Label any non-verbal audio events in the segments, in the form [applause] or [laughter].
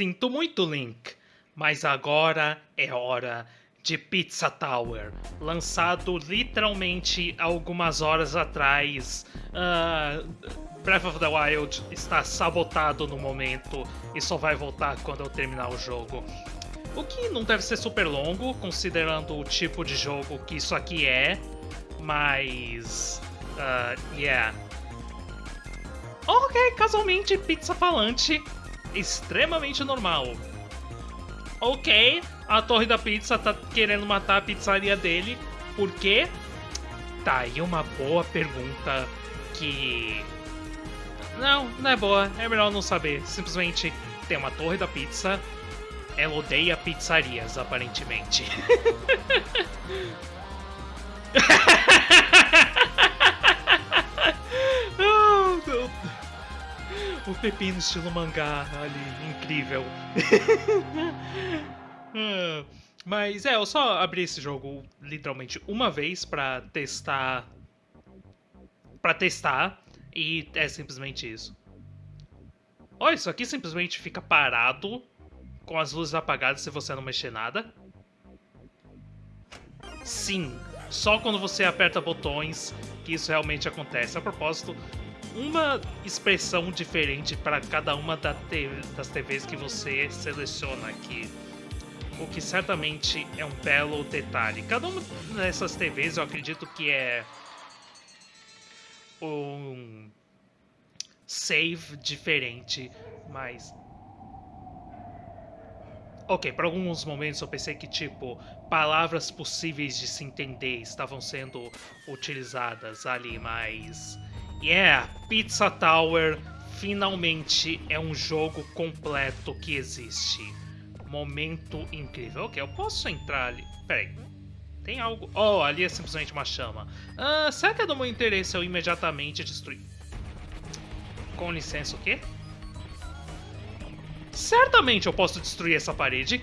Sinto muito, Link, mas agora é hora de Pizza Tower, lançado literalmente algumas horas atrás. Uh, Breath of the Wild está sabotado no momento e só vai voltar quando eu terminar o jogo. O que não deve ser super longo, considerando o tipo de jogo que isso aqui é, mas. Uh, yeah. Ok, casualmente, pizza falante, extremamente normal. Ok, a Torre da Pizza tá querendo matar a pizzaria dele, por quê? Tá aí uma boa pergunta que. Não, não é boa, é melhor não saber. Simplesmente tem uma Torre da Pizza, ela odeia pizzarias, aparentemente. [laughs] [laughs] o pepino estilo mangá ali, incrível. Ah, [laughs] mas é, eu só abri esse jogo literalmente uma vez pra testar. Pra testar, e é simplesmente isso. Olha, isso aqui simplesmente fica parado com as luzes apagadas se você não mexer nada. Sim, só quando você aperta botões que isso realmente acontece. A propósito, uma expressão diferente para cada uma das TVs que você seleciona aqui. O que certamente é um belo detalhe. Cada uma dessas TVs eu acredito que é um save diferente, mas Ok, por alguns momentos eu pensei que, tipo, palavras possíveis de se entender estavam sendo utilizadas ali, mas. Yeah, Pizza Tower finalmente é um jogo completo que existe. Momento incrível. Ok, eu posso entrar ali. Peraí. Tem algo. Oh, ali é simplesmente uma chama. Ah, será que é do meu interesse eu imediatamente destruir? Com licença, o quê? Certamente eu posso destruir essa parede.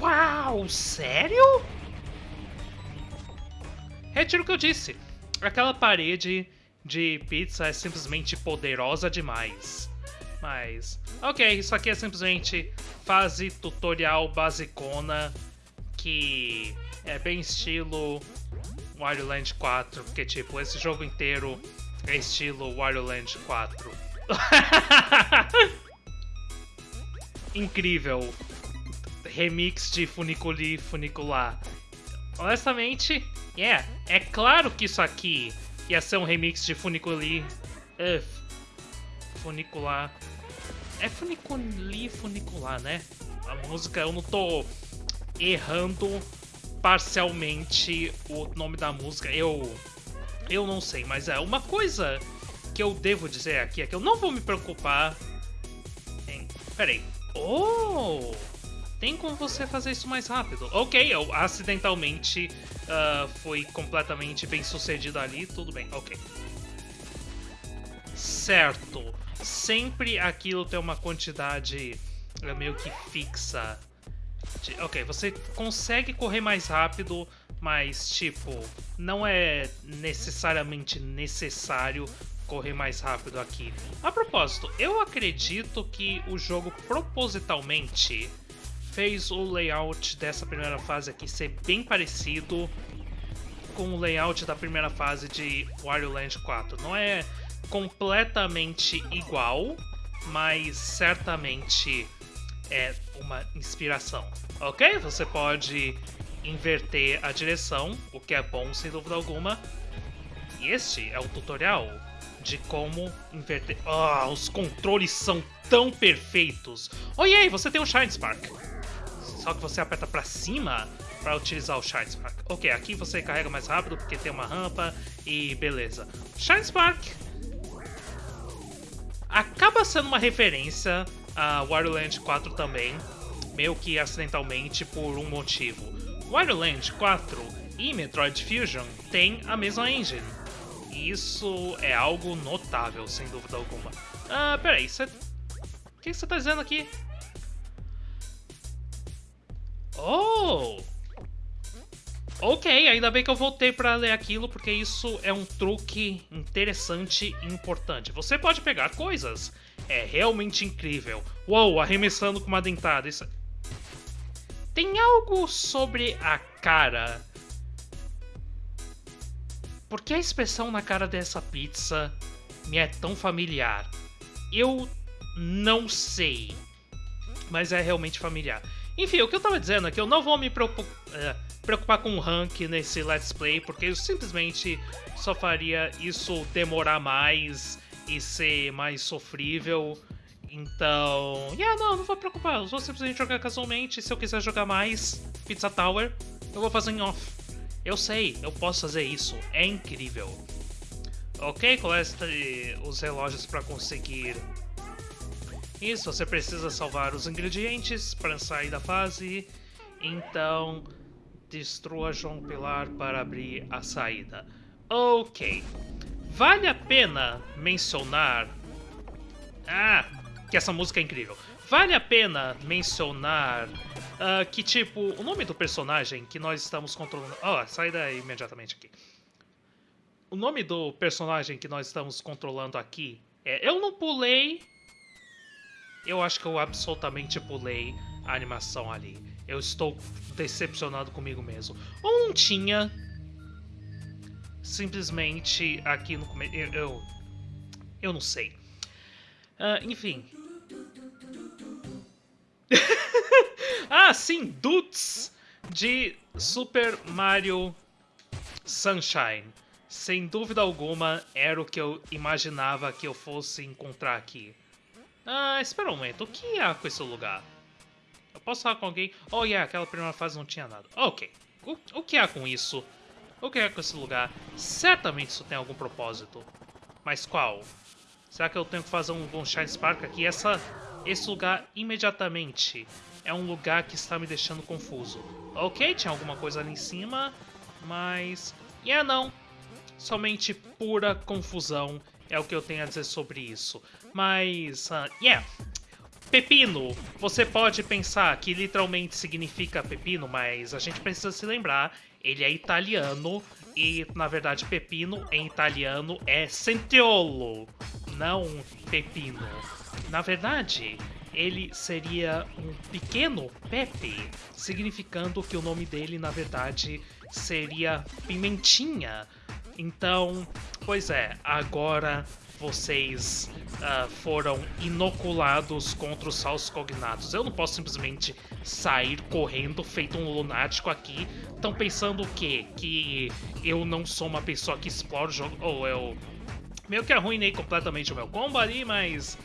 Uau, sério? Retiro o que eu disse. Aquela parede de pizza é simplesmente poderosa demais. Mas, ok, isso aqui é simplesmente fase tutorial basicona que é bem estilo Wario Land 4, porque tipo, esse jogo inteiro é estilo Wario Land 4. [laughs] incrível remix de Funiculi Funicular. Honestamente, yeah, é claro que isso aqui ia ser um remix de Funiculi uh, Funicular. É Funiculi Funicular, né? A música, eu não tô errando parcialmente o nome da música. Eu eu não sei, mas é uma coisa que eu devo dizer aqui é que eu não vou me preocupar em... Peraí, Oh! Tem como você fazer isso mais rápido. Ok, eu acidentalmente uh, fui completamente bem sucedido ali, tudo bem, ok. Certo. Sempre aquilo tem uma quantidade uh, meio que fixa. De, ok, você consegue correr mais rápido, mas tipo, não é necessariamente necessário correr mais rápido aqui. A propósito, eu acredito que o jogo propositalmente fez o layout dessa primeira fase aqui ser bem parecido com o layout da primeira fase de Wario Land 4. Não é completamente igual, mas certamente é uma inspiração. Ok? Você pode inverter a direção, o que é bom sem dúvida alguma. E este é o tutorial de como inverter. Ah, os controles são tão perfeitos. Oh, aí, você tem o Shine Spark. Só que você aperta pra cima para utilizar o Shine Spark. Ok, aqui você carrega mais rápido porque tem uma rampa e beleza. Shine Spark acaba sendo uma referência a Wario Land 4 também, meio que acidentalmente por um motivo. Wario Land 4 e Metroid Fusion têm a mesma engine, isso é algo notável, sem dúvida alguma. Ah, peraí, você... O que você tá dizendo aqui? Oh! Ok, ainda bem que eu voltei para ler aquilo, porque isso é um truque interessante e importante. Você pode pegar coisas é realmente incrível. Uou, arremessando com uma dentada. Isso... Tem algo sobre a cara. Por que a expressão na cara dessa pizza me é tão familiar? Eu não sei. Mas é realmente familiar. Enfim, o que eu tava dizendo é que eu não vou me preocupar, uh, preocupar com o rank nesse Let's Play, porque eu simplesmente só faria isso demorar mais e ser mais sofrível. Então, yeah, não, não vou preocupar. Eu vou simplesmente jogar casualmente. Se eu quiser jogar mais Pizza Tower, eu vou fazer em off. Eu sei, eu posso fazer isso. É incrível. Ok, colete os relógios para conseguir isso. Você precisa salvar os ingredientes para sair da fase. Então, destrua João Pilar para abrir a saída. Ok. Vale a pena mencionar... Ah, que essa música é incrível. Vale a pena mencionar uh, que, tipo, o nome do personagem que nós estamos controlando... Oh, sai daí imediatamente aqui. O nome do personagem que nós estamos controlando aqui é... Eu não pulei... Eu acho que eu absolutamente pulei a animação ali. Eu estou decepcionado comigo mesmo. Ou não tinha... Simplesmente aqui no começo... Eu, eu... Eu não sei. Uh, enfim, [laughs] ah, sim, Dudes de Super Mario Sunshine. Sem dúvida alguma, era o que eu imaginava que eu fosse encontrar aqui. Ah, espera um momento, o que há com esse lugar? Eu posso falar com alguém? Oh, yeah, aquela primeira fase não tinha nada. Ok, o, o que há com isso? O que há com esse lugar? Certamente isso tem algum propósito. Mas qual? Será que eu tenho que fazer um, Shine Spark aqui? Essa esse lugar imediatamente é um lugar que está me deixando confuso. Ok, tinha alguma coisa ali em cima, mas... Yeah, não. Somente pura confusão é o que eu tenho a dizer sobre isso. Mas, uh, yeah. Pepino, você pode pensar que literalmente significa pepino, mas a gente precisa se lembrar, ele é italiano e, na verdade, pepino em italiano é sentiolo, não pepino. Na verdade, ele seria um pequeno Pepe, significando que o nome dele, na verdade, seria Pimentinha. Então, pois é, agora vocês uh, foram inoculados contra os falsos cognatos. Eu não posso simplesmente sair correndo feito um lunático aqui. Estão pensando o quê? Que eu não sou uma pessoa que explora o jogo, ou eu meio que arruinei completamente o meu combo ali, mas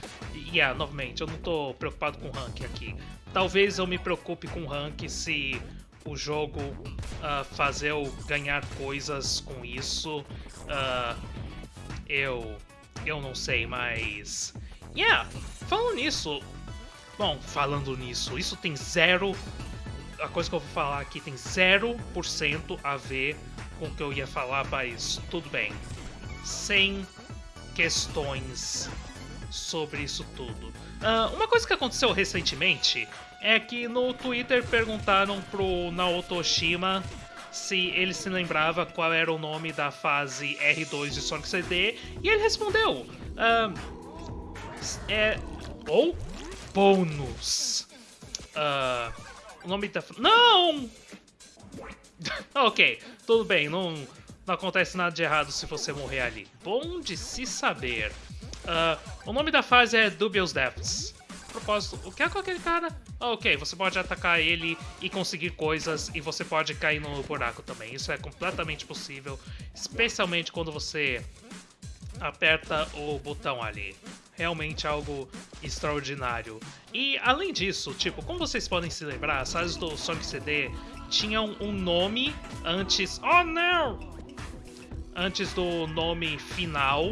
yeah, novamente, eu não tô preocupado com rank aqui. Talvez eu me preocupe com rank se o jogo uh, fazer eu ganhar coisas com isso. Uh, eu. Eu não sei, mas. Yeah, falando nisso. Bom, falando nisso, isso tem zero. A coisa que eu vou falar aqui tem 0% a ver com o que eu ia falar, mas tudo bem. Sem questões sobre isso tudo. Uh, uma coisa que aconteceu recentemente é que no Twitter perguntaram pro Naoto Oshima se ele se lembrava qual era o nome da fase R2 de Sonic CD e ele respondeu: uh, é ou bônus. Uh, o nome da não. [laughs] ok, tudo bem, não não acontece nada de errado se você morrer ali. Bom de se saber. O nome da fase é Dubious Depths. Propósito, o que é com aquele cara? Ah, ok, você pode atacar ele e conseguir coisas e você pode cair no buraco também. Isso é completamente possível, especialmente quando você aperta o botão ali. Realmente algo extraordinário. E além disso, tipo, como vocês podem se lembrar, as fases do Sonic CD tinham um nome antes. Oh não! Antes do nome final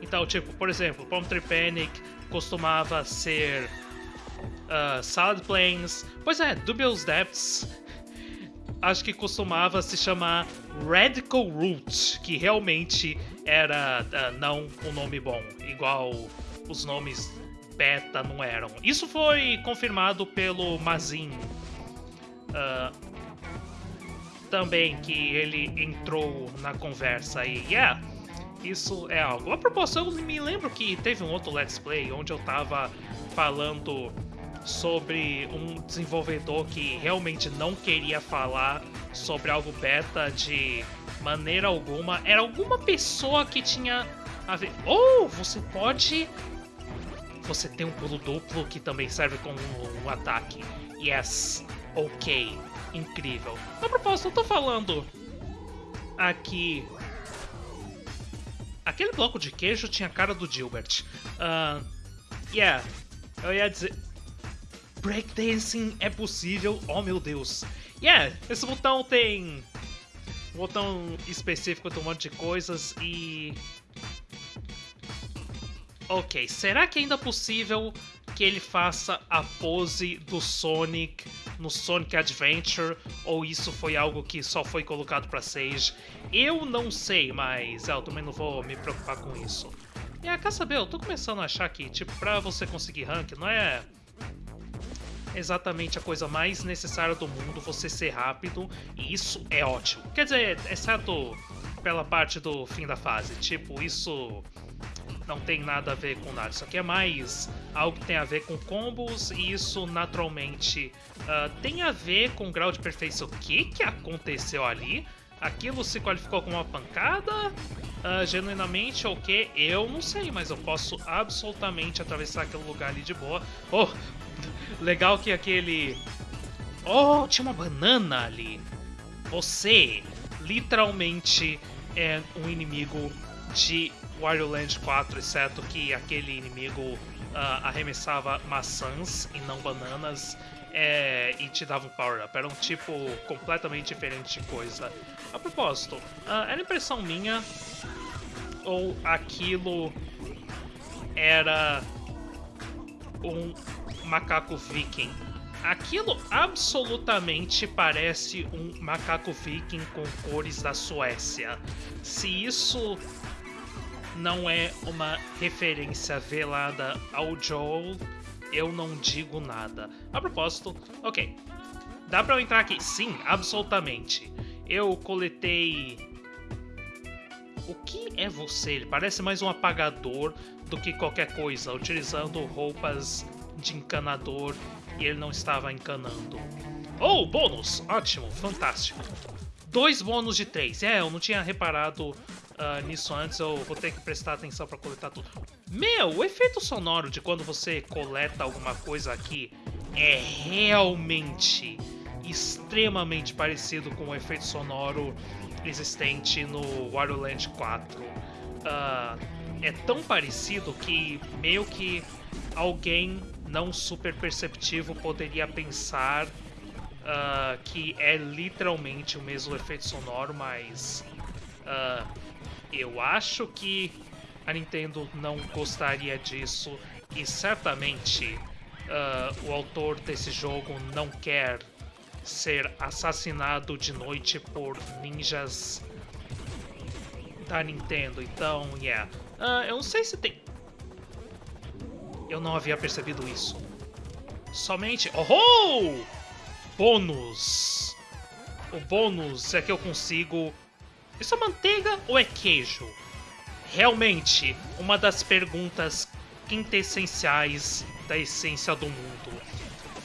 então, tipo, por exemplo, Palm Tree Panic costumava ser uh, Salad Plains. Pois é, Dubious Depths [laughs] acho que costumava se chamar Radical Root, que realmente era uh, não um nome bom, igual os nomes beta não eram. Isso foi confirmado pelo Mazin. Uh, também que ele entrou na conversa e yeah, isso é algo. A propósito, eu me lembro que teve um outro Let's Play onde eu tava falando sobre um desenvolvedor que realmente não queria falar sobre algo beta de maneira alguma. Era alguma pessoa que tinha a ver. Ou oh, você pode. Você tem um pulo duplo que também serve como um ataque. Yes, ok, incrível. A propósito, eu tô falando aqui. Aquele bloco de queijo tinha a cara do Gilbert. Uh, yeah, eu ia dizer. Breakdancing é possível, oh meu Deus. Yeah, esse botão tem um botão específico de um monte de coisas e... Ok, será que ainda é possível que ele faça a pose do Sonic no Sonic Adventure ou isso foi algo que só foi colocado para Sage? Eu não sei, mas é, eu também não vou me preocupar com isso. E ah, quer saber, eu tô começando a achar que, tipo, pra você conseguir rank, não é exatamente a coisa mais necessária do mundo você ser rápido, e isso é ótimo. Quer dizer, exceto pela parte do fim da fase. Tipo, isso não tem nada a ver com nada. Isso aqui é mais algo que tem a ver com combos e isso naturalmente uh, tem a ver com grau de perfeição. O que, que aconteceu ali? Aquilo se qualificou como uma pancada? Uh, genuinamente ou okay, que? Eu não sei, mas eu posso absolutamente atravessar aquele lugar ali de boa. Oh, [laughs] legal que aquele... Oh, tinha uma banana ali. Você literalmente é um inimigo de Wario Land 4, exceto que aquele inimigo uh, arremessava maçãs e não bananas é, e te dava um power-up. Era um tipo completamente diferente de coisa. A propósito, uh, era impressão minha ou aquilo era um macaco viking? Aquilo absolutamente parece um macaco viking com cores da Suécia. Se isso não é uma referência velada ao Joel, eu não digo nada. A propósito, ok. Dá pra eu entrar aqui? Sim, absolutamente. Eu coletei. O que é você? Ele parece mais um apagador do que qualquer coisa, utilizando roupas de encanador e ele não estava encanando. Oh, bônus! Ótimo, fantástico. Dois bônus de três. É, eu não tinha reparado uh, nisso antes, eu vou ter que prestar atenção para coletar tudo. Meu, o efeito sonoro de quando você coleta alguma coisa aqui é realmente extremamente parecido com o efeito sonoro existente no Wario Land 4. Uh, é tão parecido que meio que alguém não super perceptivo poderia pensar uh, que é literalmente o mesmo efeito sonoro, mas uh, eu acho que a Nintendo não gostaria disso e certamente uh, o autor desse jogo não quer ser assassinado de noite por ninjas da Nintendo. Então, yeah. Uh, eu não sei se tem. Eu não havia percebido isso. Somente. Oh! Bônus! O bônus é que eu consigo isso é manteiga ou é queijo? Realmente, uma das perguntas quintessenciais da essência do mundo.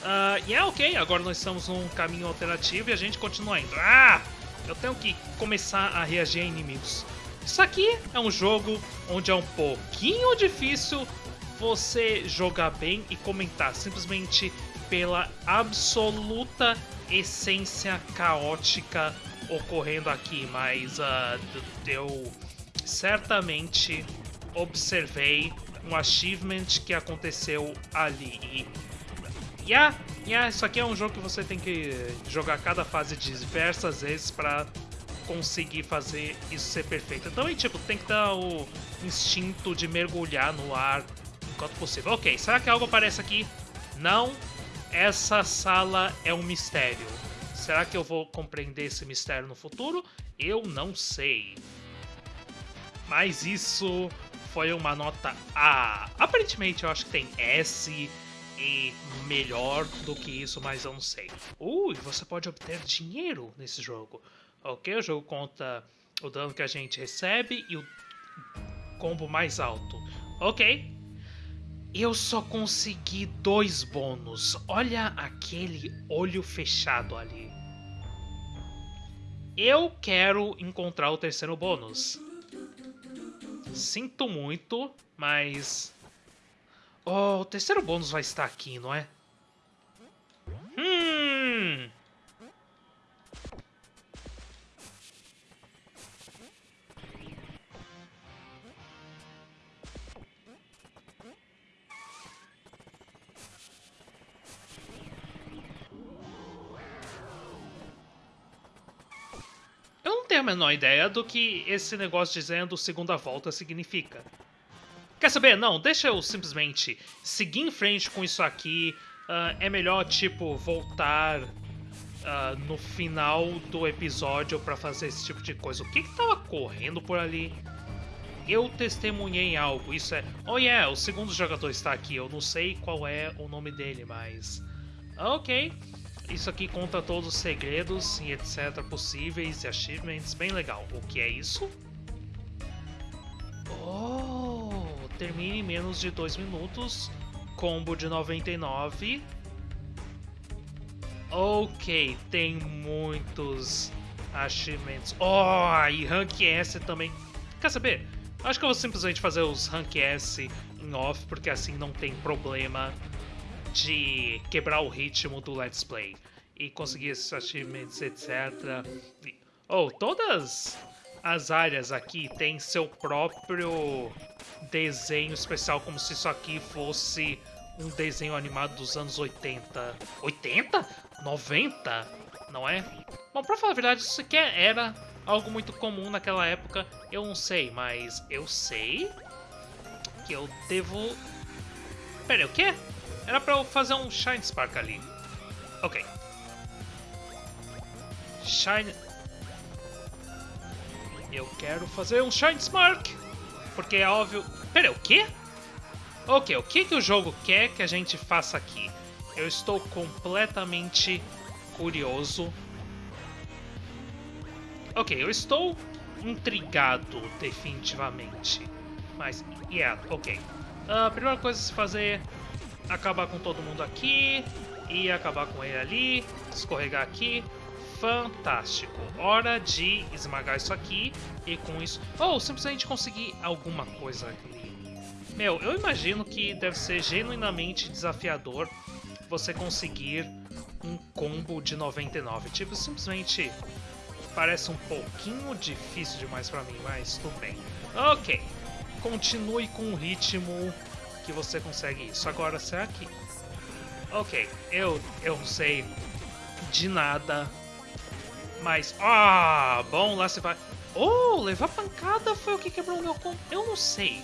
Uh, e é ok, agora nós estamos num caminho alternativo e a gente continua indo. Ah! Eu tenho que começar a reagir a inimigos. Isso aqui é um jogo onde é um pouquinho difícil você jogar bem e comentar, simplesmente pela absoluta essência caótica ocorrendo aqui, mas uh, eu certamente observei um achievement que aconteceu ali. E yeah, yeah, isso aqui é um jogo que você tem que jogar cada fase diversas vezes para conseguir fazer isso ser perfeito. Então, e, tipo, tem que dar o instinto de mergulhar no ar enquanto possível. Ok, será que algo aparece aqui? Não. Essa sala é um mistério. Será que eu vou compreender esse mistério no futuro? Eu não sei. Mas isso foi uma nota A. Aparentemente eu acho que tem S e melhor do que isso, mas eu não sei. Ui, você pode obter dinheiro nesse jogo. Ok, o jogo conta o dano que a gente recebe e o combo mais alto. Ok. Eu só consegui dois bônus. Olha aquele olho fechado ali. Eu quero encontrar o terceiro bônus. Sinto muito, mas... Oh, o terceiro bônus vai estar aqui, não é? A menor ideia do que esse negócio dizendo segunda volta significa. Quer saber? Não, deixa eu simplesmente seguir em frente com isso aqui. Uh, é melhor, tipo, voltar uh, no final do episódio para fazer esse tipo de coisa. O que que tava correndo por ali? Eu testemunhei algo, isso é... Oh yeah, o segundo jogador está aqui, eu não sei qual é o nome dele, mas... Ok, isso aqui conta todos os segredos e etc possíveis e achievements, bem legal. O que é isso? Oh, termine em menos de 2 minutos, combo de 99. Ok, tem muitos achievements. Oh, e Rank S também. Quer saber? Acho que eu vou simplesmente fazer os Rank S em off, porque assim não tem problema de quebrar o ritmo do Let's Play e conseguir esses achievements, etc. Oh, todas as áreas aqui têm seu próprio desenho especial, como se isso aqui fosse um desenho animado dos anos 80. 80? 90? Não é? Bom, pra falar a verdade, isso aqui era algo muito comum naquela época. Eu não sei, mas eu sei que eu devo... Pera aí, o quê? Era pra eu fazer um Shine Spark ali. Ok. Shine... Eu quero fazer um Shine Spark. Porque é óbvio... Pera, o quê? Ok, o que, que o jogo quer que a gente faça aqui? Eu estou completamente curioso. Ok, eu estou intrigado, definitivamente. Mas, yeah, ok. A primeira coisa a se fazer acabar com todo mundo aqui e acabar com ele ali, escorregar aqui. Fantástico. Hora de esmagar isso aqui e com isso... Ou oh, simplesmente conseguir alguma coisa ali. Meu, eu imagino que deve ser genuinamente desafiador você conseguir um combo de 99. Tipo, simplesmente parece um pouquinho difícil demais pra mim, mas tudo bem. Ok, continue com o ritmo que você consegue isso. Agora, será que... Ok, eu, eu não sei de nada, mas... Ah, bom, lá você vai... Oh, levar pancada foi o que quebrou meu... Eu não sei.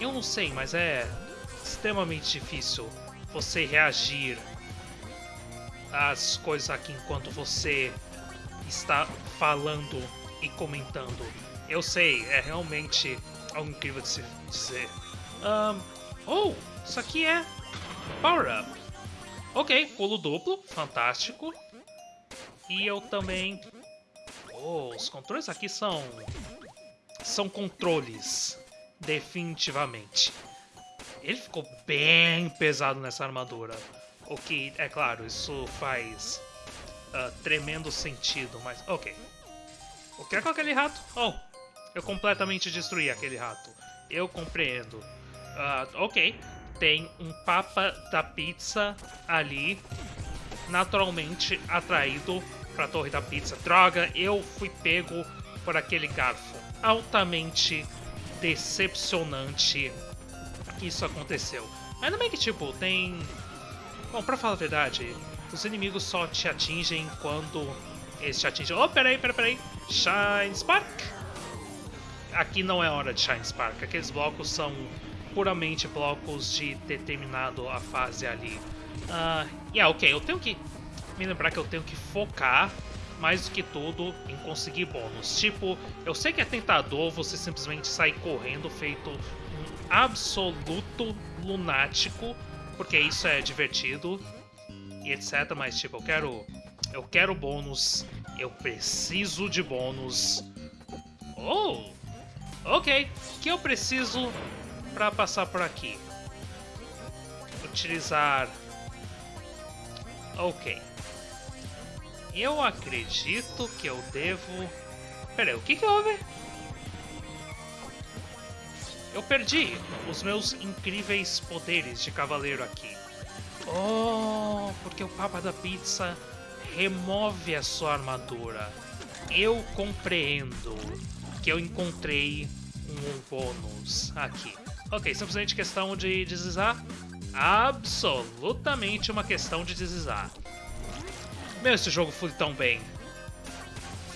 Eu não sei, mas é extremamente difícil você reagir às coisas aqui enquanto você está falando e comentando. Eu sei, é realmente algo incrível de se dizer. Um, Oh, isso aqui é Power Up. Ok, pulo duplo, fantástico. E eu também... Oh, os controles aqui são... São controles, definitivamente. Ele ficou bem pesado nessa armadura. O que, é claro, isso faz uh, tremendo sentido, mas... Ok. O que é com aquele rato? Oh, eu completamente destruí aquele rato. Eu compreendo. Uh, ok, tem um papa da pizza ali, naturalmente atraído para a torre da pizza. Droga, eu fui pego por aquele garfo. Altamente decepcionante que isso aconteceu. Ainda bem que, tipo, tem... Bom, pra falar a verdade, os inimigos só te atingem quando eles te atingem... Oh, peraí, peraí, peraí. Shine Spark! Aqui não é hora de Shine Spark. Aqueles blocos são puramente blocos de determinado a fase ali. Uh, yeah, ok, eu tenho que me lembrar que eu tenho que focar mais do que tudo em conseguir bônus. Tipo, eu sei que é tentador você simplesmente sair correndo feito um absoluto lunático, porque isso é divertido e etc, mas tipo, eu quero eu quero bônus, eu preciso de bônus. Oh, Ok, que eu preciso para passar por aqui? Utilizar... Ok. Eu acredito que eu devo... Pera aí, o que que houve? Eu perdi os meus incríveis poderes de cavaleiro aqui. Oh, porque o Papa da Pizza remove a sua armadura. Eu compreendo que eu encontrei um bônus aqui. Ok, simplesmente questão de deslizar? Absolutamente uma questão de deslizar. Meu, esse jogo foi tão bem.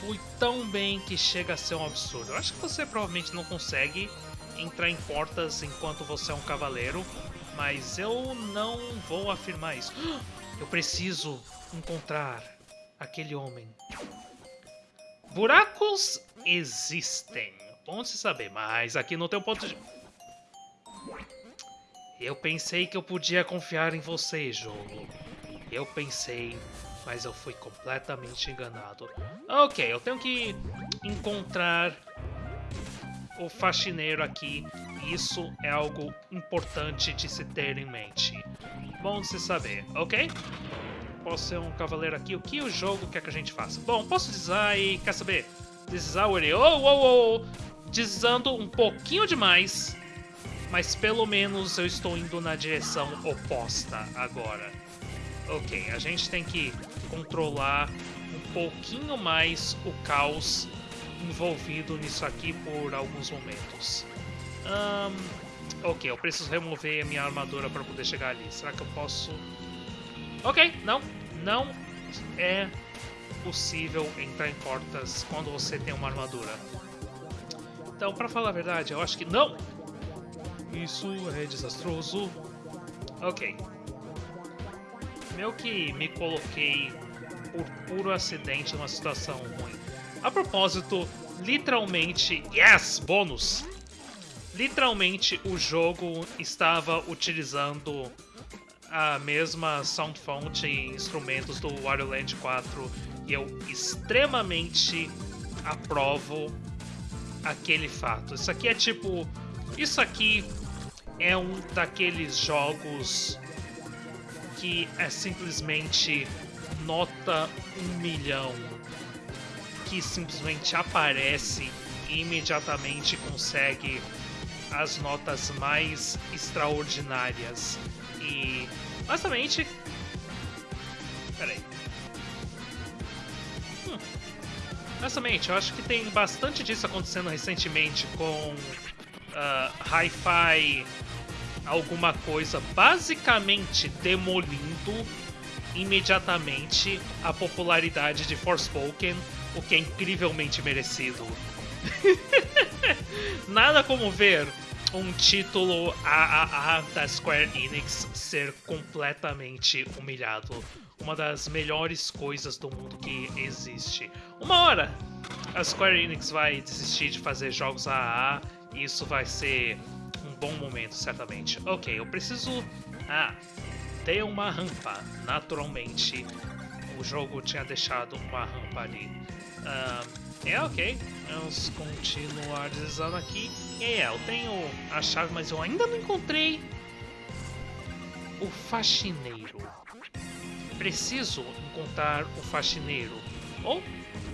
Fui tão bem que chega a ser um absurdo. Eu acho que você provavelmente não consegue entrar em portas enquanto você é um cavaleiro, mas eu não vou afirmar isso. [gasps] Eu preciso encontrar aquele homem. Buracos existem. Bom se saber, mas aqui não tem um ponto de... Eu pensei que eu podia confiar em você, jogo. Eu pensei, mas eu fui completamente enganado. Ok, eu tenho que encontrar o faxineiro aqui. Isso é algo importante de se ter em mente. Bom de se saber, ok? Posso ser um cavaleiro aqui. O que o jogo quer que a gente faça? Bom, posso deslizar e... Quer saber? Deslizar o. Oh, oh, oh! Deslizando um pouquinho demais. Mas pelo menos eu estou indo na direção oposta agora. Ok, a gente tem que controlar um pouquinho mais o caos envolvido nisso aqui por alguns momentos. Um, ok, eu preciso remover a minha armadura para poder chegar ali. Será que eu posso... Ok, não. Não é possível entrar em portas quando você tem uma armadura. Então, para falar a verdade, eu acho que não. Isso é desastroso. Ok. Meio que me coloquei por puro acidente numa situação ruim. A propósito, literalmente, yes, bônus! Literalmente o jogo estava utilizando a mesma sound font e instrumentos do Wario Land 4 e eu extremamente aprovo aquele fato. Isso aqui é tipo. Isso aqui é um daqueles jogos que é simplesmente nota um milhão que simplesmente aparece e imediatamente consegue as notas mais extraordinárias. E, basicamente... Peraí. Hum. Basicamente, eu acho que tem bastante disso acontecendo recentemente com uh, Hi-Fi alguma coisa basicamente demolindo imediatamente a popularidade de Forspoken o que é incrivelmente merecido. [laughs] Nada como ver um título AAA da Square Enix ser completamente humilhado. Uma das melhores coisas do mundo que existe. Uma hora a Square Enix vai desistir de fazer jogos AAA isso vai ser um bom momento, certamente. Ok, eu preciso... Ah, ter uma rampa, naturalmente. O jogo tinha deixado uma rampa ali. Uh, é ok, vamos continuar deslizando aqui. É, eu tenho a chave, mas eu ainda não encontrei o faxineiro. Preciso encontrar o faxineiro. Ou,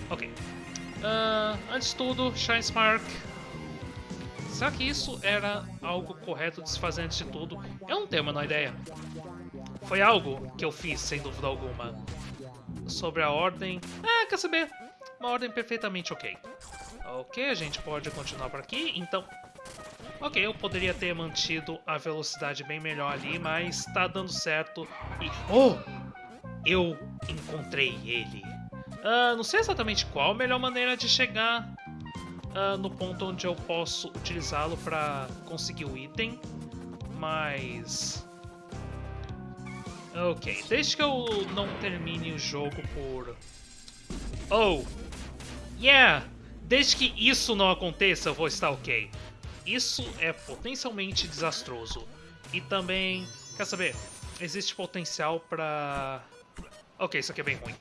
oh, ok. Uh, antes de tudo, Shine Spark. Será que isso era algo correto de se fazer antes de tudo? Eu não tenho a menor ideia. Foi algo que eu fiz, sem dúvida alguma. Sobre a ordem... Ah, quer saber? Uma ordem perfeitamente ok. Ok, a gente pode continuar por aqui, então... Ok, eu poderia ter mantido a velocidade bem melhor ali, mas tá dando certo e... Oh! Eu encontrei ele. Uh, não sei exatamente qual a melhor maneira de chegar uh, no ponto onde eu posso utilizá-lo para conseguir o item, mas... Ok, desde que eu não termine o jogo por... Oh! Yeah! Desde que isso não aconteça, eu vou estar ok. Isso é potencialmente desastroso. E também, quer saber, existe potencial pra... Ok, isso aqui é bem ruim.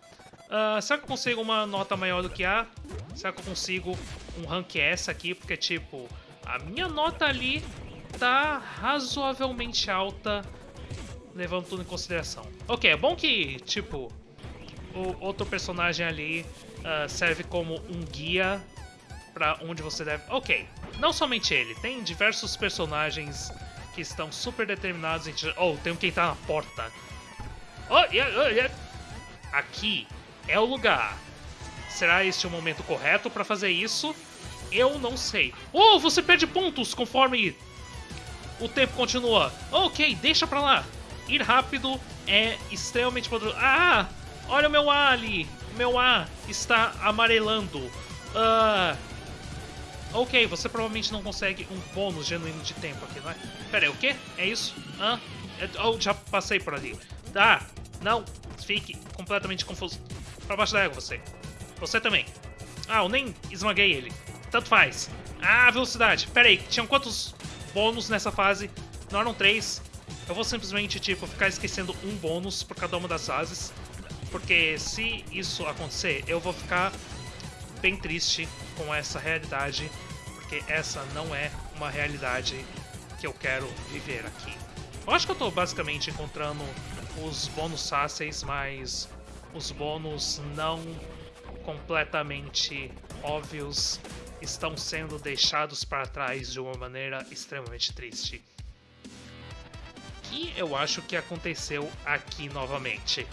Uh, será que eu consigo uma nota maior do que A? Será que eu consigo um rank S aqui? Porque, tipo, a minha nota ali tá razoavelmente alta, levando tudo em consideração. Ok, é bom que, tipo, o outro personagem ali uh, serve como um guia para onde você deve... Ok, não somente ele, tem diversos personagens que estão super determinados em... Oh, tem um quem tá na porta. Oh, yeah, oh, yeah. Aqui é o lugar. Será este o momento correto para fazer isso? Eu não sei. Oh, você perde pontos conforme o tempo continua. Ok, deixa pra lá. Ir rápido é extremamente poderoso. Ah, olha o meu A ali. Meu A está amarelando. Uh, ok, você provavelmente não consegue um bônus genuíno de tempo aqui, não é? Pera aí, o quê? É isso? Ah, oh, já passei por ali. Tá, não, fique completamente confuso. Pra baixo da água, você. Você também. Ah, eu nem esmaguei ele. Tanto faz. Ah, velocidade. Pera aí, tinham quantos bônus nessa fase? Não eram três. Eu vou simplesmente, tipo, ficar esquecendo um bônus por cada uma das fases. Porque se isso acontecer, eu vou ficar bem triste com essa realidade. Porque essa não é uma realidade que eu quero viver aqui. Eu acho que eu tô basicamente encontrando os bônus fáceis, mas os bônus não completamente óbvios estão sendo deixados para trás de uma maneira extremamente triste. Que eu acho que aconteceu aqui novamente.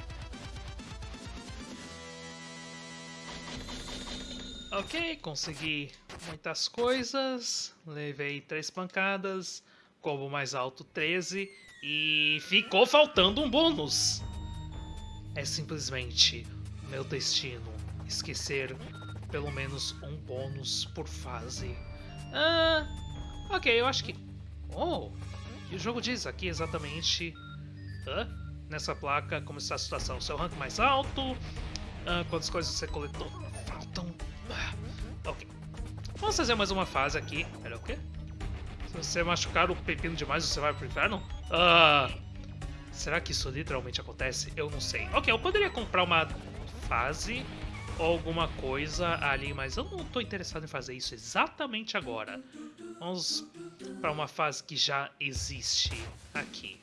Ok, consegui muitas coisas, levei três pancadas, combo mais alto 13 e ficou faltando um bônus. É simplesmente meu destino esquecer pelo menos um bônus por fase. Ah, ok, eu acho que... Oh, e o jogo diz aqui exatamente... Hã? Nessa placa, como está a situação. Seu rank mais alto, ah, quantas coisas você coletou. Faltam... Ah, ok. Vamos fazer mais uma fase aqui. Pera, o quê? Se você machucar o pepino demais, você vai pro inferno? Ah... Será que isso literalmente acontece? Eu não sei. Ok, eu poderia comprar uma fase ou alguma coisa ali, mas eu não estou interessado em fazer isso exatamente agora. Vamos para uma fase que já existe aqui.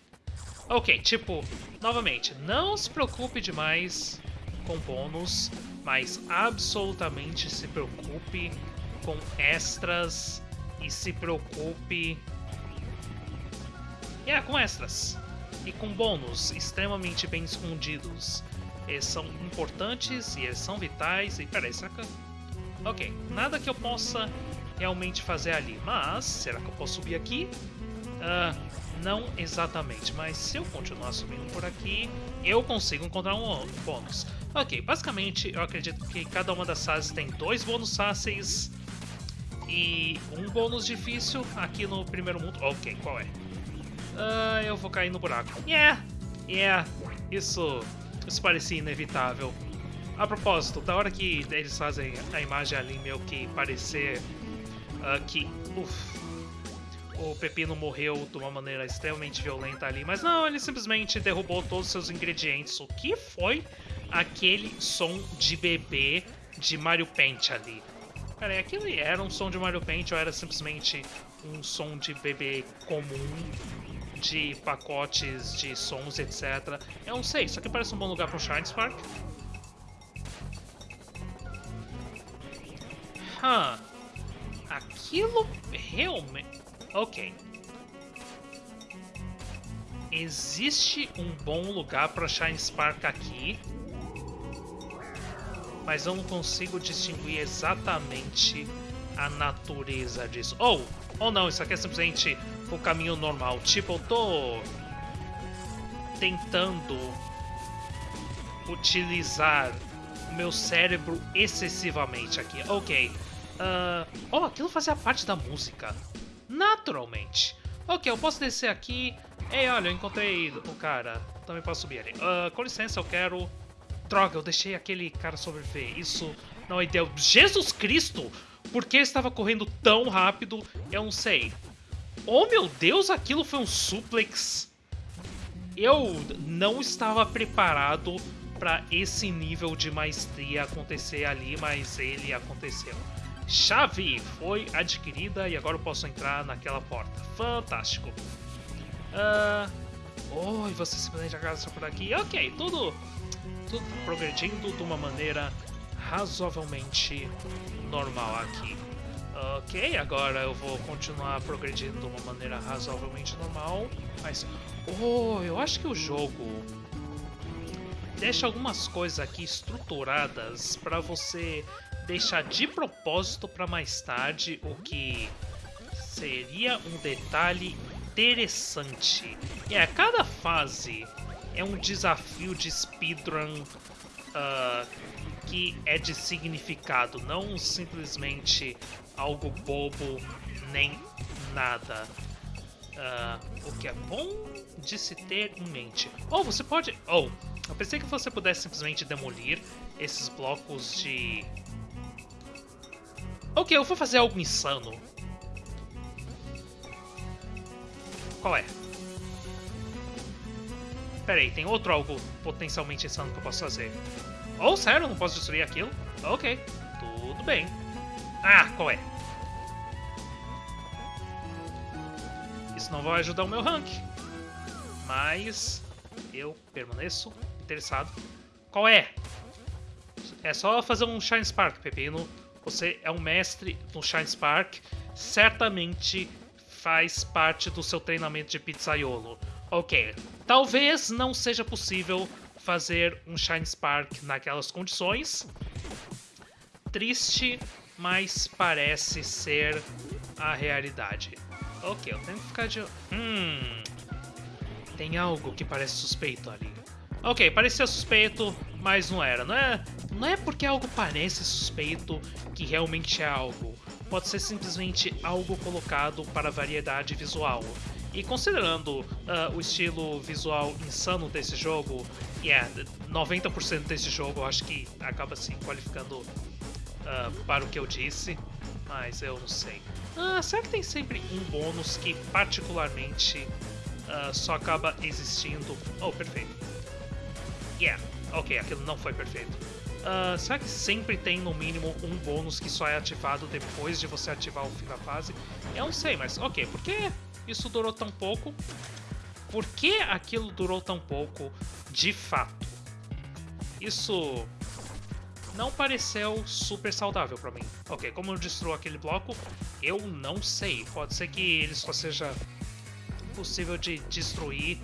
Ok, tipo, novamente, não se preocupe demais com bônus, mas absolutamente se preocupe com extras e se preocupe... É, com extras e com bônus extremamente bem escondidos. Eles são importantes e eles são vitais. E peraí, será que. Ok, nada que eu possa realmente fazer ali. Mas, será que eu posso subir aqui? Uh, não exatamente, mas se eu continuar subindo por aqui, eu consigo encontrar um bônus. Ok, basicamente eu acredito que cada uma das fases tem dois bônus fáceis e um bônus difícil aqui no primeiro mundo. Ok, qual é? Uh, eu vou cair no buraco. Yeah, yeah, isso isso parecia inevitável. A propósito, da hora que eles fazem a imagem ali meio que parecer uh, que uf, o Pepino morreu de uma maneira extremamente violenta ali, mas não, ele simplesmente derrubou todos os seus ingredientes. O que foi aquele som de bebê de Mario Paint ali? Peraí, aquilo era um som de Mario Paint ou era simplesmente um som de bebê comum de pacotes de sons, etc. Eu não sei, isso aqui parece um bom lugar para um Shine Spark. Hã. Aquilo realmente... Ok. Existe um bom lugar para Shine Spark aqui. Mas eu não consigo distinguir exatamente a natureza disso. Oh, ou não, isso aqui é simplesmente o caminho normal. Tipo, eu tô tentando utilizar o meu cérebro excessivamente aqui. Ok. Uh, oh, aquilo fazia parte da música. Naturalmente. Ok, eu posso descer aqui. Ei, olha, eu encontrei o cara. Também posso subir ali. Uh, com licença, eu quero... Droga, eu deixei aquele cara sobreviver. Isso não é ideal. Jesus Cristo! Por que ele estava correndo tão rápido? Eu não sei. Oh meu Deus, aquilo foi um suplex. Eu não estava preparado para esse nível de maestria acontecer ali, mas ele aconteceu. Chave foi adquirida e agora eu posso entrar naquela porta. Fantástico. Uh, oh, e você simplesmente agarra por aqui. Ok, tudo, tudo progredindo de uma maneira razoavelmente normal aqui. Ok, agora eu vou continuar progredindo de uma maneira razoavelmente normal. Mas, oh, eu acho que o jogo deixa algumas coisas aqui estruturadas para você deixar de propósito para mais tarde, o que seria um detalhe interessante. É, yeah, cada fase é um desafio de speedrun uh, que é de significado, não simplesmente algo bobo nem nada. Uh, o que é bom de se ter em mente. Ou oh, você pode... Oh, eu pensei que você pudesse simplesmente demolir esses blocos de... Ok, eu vou fazer algo insano. Qual é? Pera aí, tem outro algo potencialmente insano que eu posso fazer. Oh, sério? Não posso destruir aquilo? Ok, tudo bem. Ah, qual é? Isso não vai ajudar o meu rank. Mas eu permaneço interessado. Qual é? É só fazer um Shine Spark, Pepino. Você é um mestre no Shine Spark. Certamente faz parte do seu treinamento de pizzaiolo. Ok, talvez não seja possível fazer um Shine Spark naquelas condições. Triste, mas parece ser a realidade. Ok, eu tenho que ficar de... Hum... Tem algo que parece suspeito ali. Ok, parecia suspeito, mas não era. Não é, não é porque algo parece suspeito que realmente é algo. Pode ser simplesmente algo colocado para variedade visual. E considerando uh, o estilo visual insano desse jogo, yeah, 90% desse jogo eu acho que acaba se qualificando uh, para o que eu disse, mas eu não sei. Uh, será que tem sempre um bônus que particularmente só acaba existindo? Oh, perfeito. Yeah, ok, aquilo não foi perfeito. Uh, será que sempre tem no mínimo um bônus que só é ativado depois de você ativar o fim da fase? Eu não sei, mas ok, por que isso durou tão pouco? Por que aquilo durou tão pouco de fato? Isso não pareceu super saudável para mim. Ok, como eu destruo aquele bloco, eu não sei. Pode ser que ele só seja possível de destruir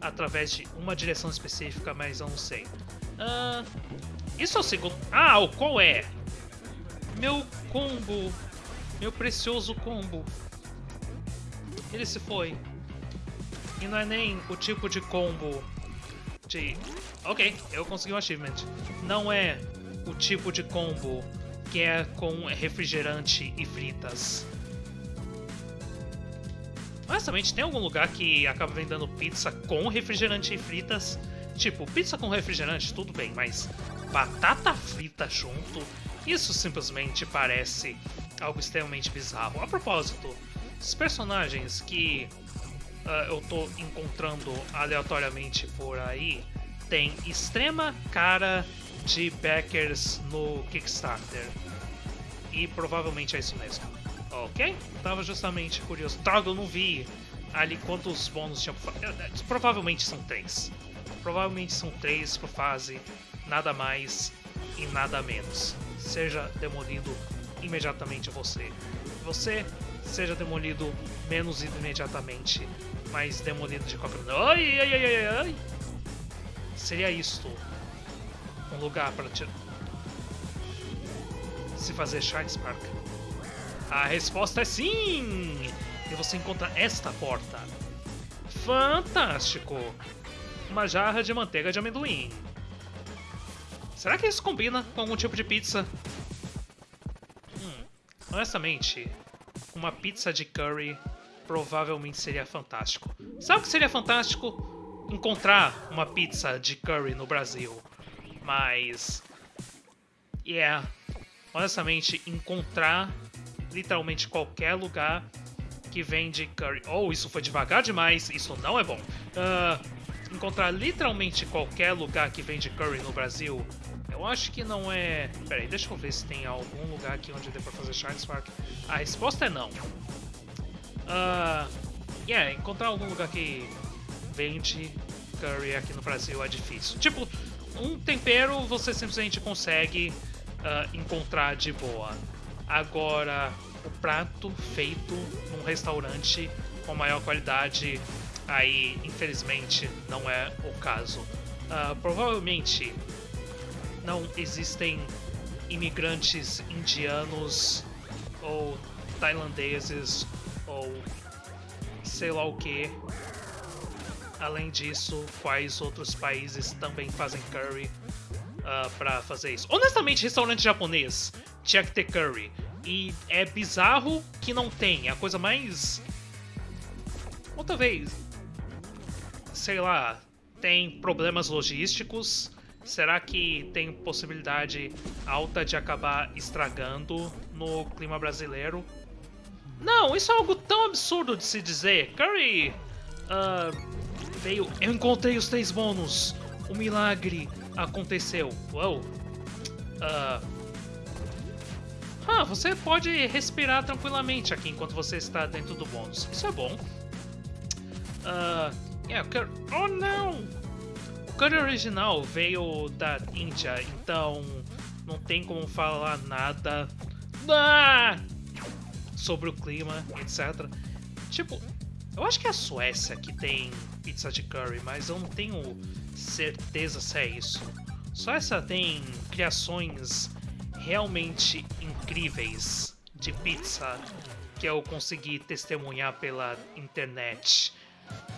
através de uma direção específica, mas eu não sei. Uh, isso é o segundo... Ah, o qual é? Meu combo. Meu precioso combo. Ele se foi. E não é nem o tipo de combo de... Ok, eu consegui um achievement. Não é o tipo de combo que é com refrigerante e fritas. Honestamente, tem algum lugar que acaba vendendo pizza com refrigerante e fritas? Tipo, pizza com refrigerante, tudo bem, mas batata frita junto, isso simplesmente parece algo extremamente bizarro. A propósito, os personagens que uh, eu tô encontrando aleatoriamente por aí têm extrema cara de backers no Kickstarter. E provavelmente é isso mesmo. Ok? Tava justamente curioso. Droga, eu não vi ali quantos bônus tinha. Provavelmente são três. Provavelmente são três por fase nada mais e nada menos. Seja demolido imediatamente você. Você seja demolido menos imediatamente, mas demolido de qualquer maneira. Ai, ai, ai, ai, ai. Seria isto um lugar para te... se fazer Shine Spark? A resposta é sim! E você encontra esta porta. Fantástico! Uma jarra de manteiga de amendoim. Será que isso combina com algum tipo de pizza? Hum, honestamente, uma pizza de curry provavelmente seria fantástico. Sabe o que seria fantástico? Encontrar uma pizza de curry no Brasil. Mas... Yeah. Honestamente, encontrar literalmente qualquer lugar que vende curry... Oh, isso foi devagar demais. Isso não é bom. Uh, encontrar literalmente qualquer lugar que vende curry no Brasil Eu acho que não é... Pera aí, deixa eu ver se tem algum lugar aqui onde dê pra fazer Shine Spark. A resposta é não. Uh, yeah, encontrar algum lugar que vende curry aqui no Brasil é difícil. Tipo, um tempero você simplesmente consegue uh, encontrar de boa. Agora, o prato feito num restaurante com maior qualidade, aí infelizmente não é o caso. Uh, provavelmente não existem imigrantes indianos ou tailandeses ou sei lá o que. Além disso, quais outros países também fazem curry uh, pra fazer isso? Honestamente, restaurante japonês tinha que ter curry. E é bizarro que não tem. A coisa mais. Outra vez. Sei lá. Tem problemas logísticos. Será que tem possibilidade alta de acabar estragando no clima brasileiro? Não, isso é algo tão absurdo de se dizer. Curry uh, veio. Eu encontrei os três bônus. O milagre aconteceu. Uou. Uh, ah, você pode respirar tranquilamente aqui enquanto você está dentro do bônus. Isso é bom. Uh, yeah, curry... Oh, não! Curry original veio da Índia, então não tem como falar nada ah! sobre o clima, etc. Tipo, eu acho que é a Suécia que tem pizza de curry, mas eu não tenho certeza se é isso. Suécia tem criações realmente incríveis de pizza que eu consegui testemunhar pela internet.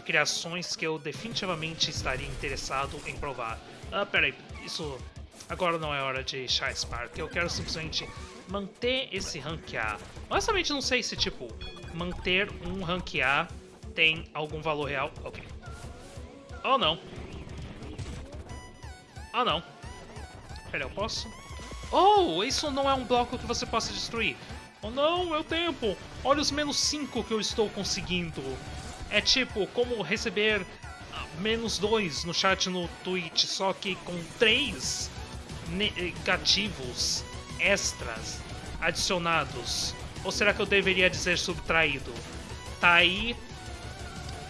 Criações que eu definitivamente estaria interessado em provar. Ah, peraí, isso agora não é hora de Shy Spark. Eu quero simplesmente manter esse rank A. Honestamente, não sei se, tipo, manter um rank A tem algum valor real. Ok. Oh, não. Oh, não. Peraí, eu posso? Oh, isso não é um bloco que você possa destruir. Oh não, é o tempo. Olha os menos 5 que eu estou conseguindo. É tipo, como receber ah, menos 2 no chat no Twitch, só que com 3 negativos extras adicionados. Ou será que eu deveria dizer subtraído? Tá aí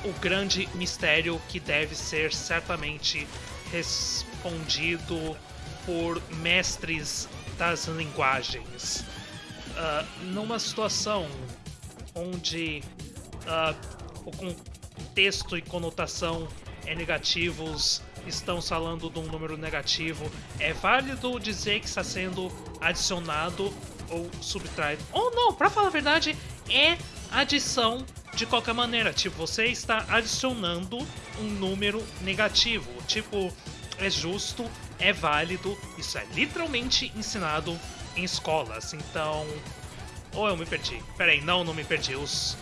o grande mistério que deve ser certamente respondido por mestres das linguagens. Uh, numa situação onde uh, o contexto e conotação é negativos, estão falando de um número negativo, é válido dizer que está sendo adicionado ou subtraído. Ou não, para falar a verdade, é adição de qualquer maneira. Tipo, você está adicionando um número negativo. Tipo, é justo é válido, isso é literalmente ensinado em escolas. Então. Ou eu me perdi. Peraí, não, não me perdi. Os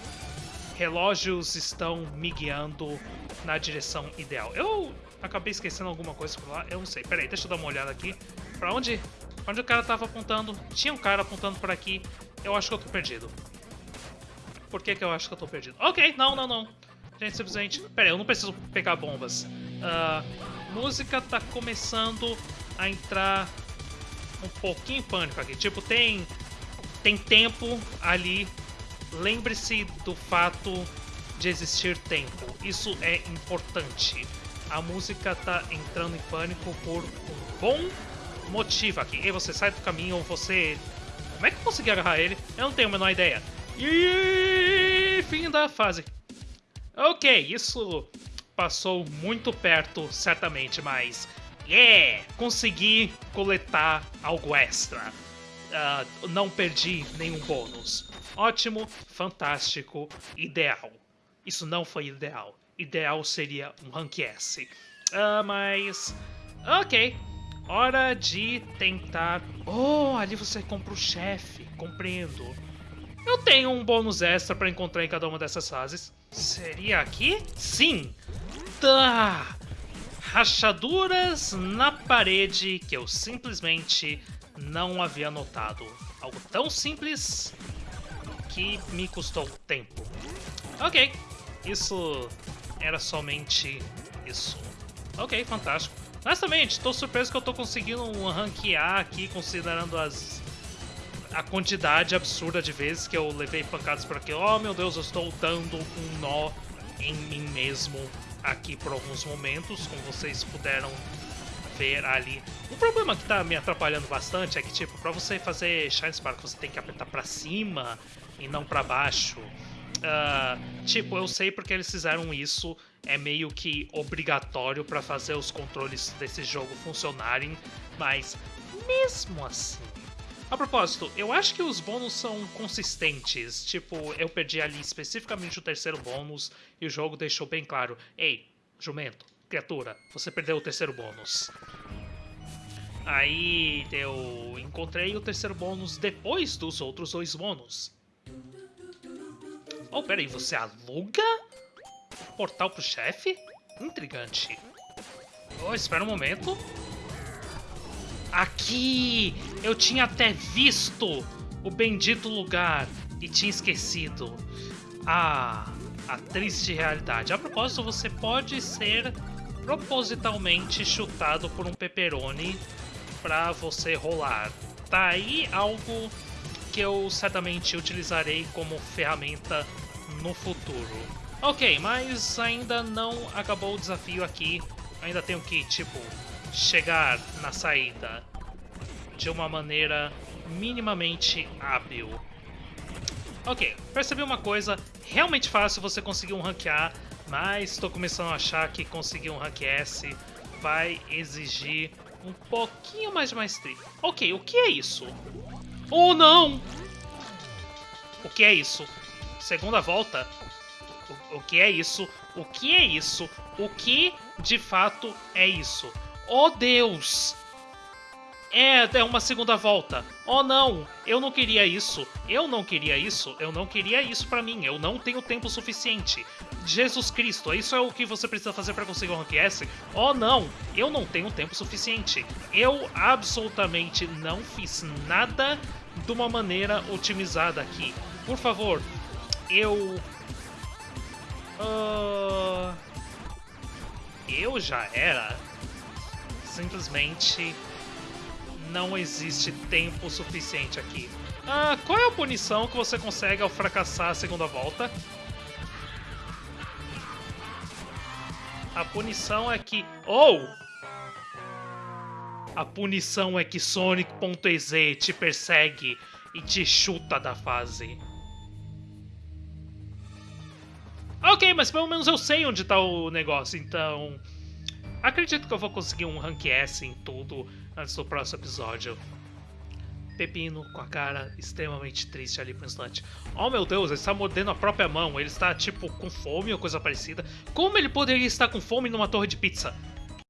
relógios estão me guiando na direção ideal. Eu acabei esquecendo alguma coisa por lá, eu não sei. Peraí, deixa eu dar uma olhada aqui. Pra onde, pra onde o cara tava apontando? Tinha um cara apontando por aqui. Eu acho que eu tô perdido. Por que, que eu acho que eu tô perdido? Ok, não, não, não. Gente, simplesmente... Peraí, eu não preciso pegar bombas. Uh, música tá começando a entrar um pouquinho em pânico aqui. Tipo, tem, tem tempo ali. Lembre-se do fato de existir tempo. Isso é importante. A música tá entrando em pânico por um bom motivo aqui. E você sai do caminho, ou você... Como é que eu consegui agarrar ele? Eu não tenho a menor ideia. E fim da fase. Ok, isso passou muito perto, certamente, mas. Yeah! Consegui coletar algo extra. Uh, não perdi nenhum bônus. Ótimo, fantástico, ideal. Isso não foi ideal. Ideal seria um rank S. Uh, mas. Ok. Hora de tentar. Oh, ali você compra o chefe. Compreendo. Eu tenho um bônus extra para encontrar em cada uma dessas fases. Seria aqui? Sim! Tá. Rachaduras na parede que eu simplesmente não havia notado. Algo tão simples que me custou tempo. Ok, isso era somente isso. Ok, fantástico. Honestamente, tô surpreso que eu tô conseguindo ranquear aqui, considerando as a quantidade absurda de vezes que eu levei pancadas por aqui. Oh meu Deus, eu estou dando um nó em mim mesmo aqui por alguns momentos, como vocês puderam ver ali. O problema que tá me atrapalhando bastante é que, tipo, pra você fazer Shine Spark você tem que apertar pra cima e não pra baixo. Uh, tipo, eu sei porque eles fizeram isso, é meio que obrigatório para fazer os controles desse jogo funcionarem, mas mesmo assim a propósito, eu acho que os bônus são consistentes. Tipo, eu perdi ali especificamente o terceiro bônus e o jogo deixou bem claro: Ei, jumento, criatura, você perdeu o terceiro bônus. Aí eu encontrei o terceiro bônus depois dos outros dois bônus. Oh, peraí, você aluga? Portal pro chefe? Intrigante. Oh, espera um momento. Aqui! Eu tinha até visto o bendito lugar e tinha esquecido. Ah, a triste realidade. A propósito, você pode ser propositalmente chutado por um pepperoni para você rolar. Tá aí algo que eu certamente utilizarei como ferramenta no futuro. Ok, mas ainda não acabou o desafio aqui. Ainda tenho que, tipo, chegar na saída de uma maneira minimamente hábil. Ok, percebi uma coisa, realmente fácil você conseguir um rank A, mas estou começando a achar que conseguir um rank S vai exigir um pouquinho mais de maestria. Ok, o que é isso? Oh não! O que é isso? Segunda volta? O, o que é isso? O que é isso? O que de fato é isso? Oh Deus! É, é uma segunda volta. Oh não, eu não queria isso. Eu não queria isso. Eu não queria isso para mim. Eu não tenho tempo suficiente. Jesus Cristo, isso é o que você precisa fazer para conseguir um Rank S? Oh não, eu não tenho tempo suficiente. Eu absolutamente não fiz nada de uma maneira otimizada aqui. Por favor, eu... Uh... Eu já era simplesmente não existe tempo suficiente aqui. Ah, qual é a punição que você consegue ao fracassar a segunda volta? A punição é que... Ou! Oh! A punição é que Sonic.exe te persegue e te chuta da fase. Ok, mas pelo menos eu sei onde tá o negócio, então... Acredito que eu vou conseguir um Rank S em tudo antes do próximo episódio. Pepino com a cara extremamente triste ali por um instante. Oh meu Deus, ele está mordendo a própria mão. Ele está tipo com fome ou coisa parecida. Como ele poderia estar com fome numa torre de pizza?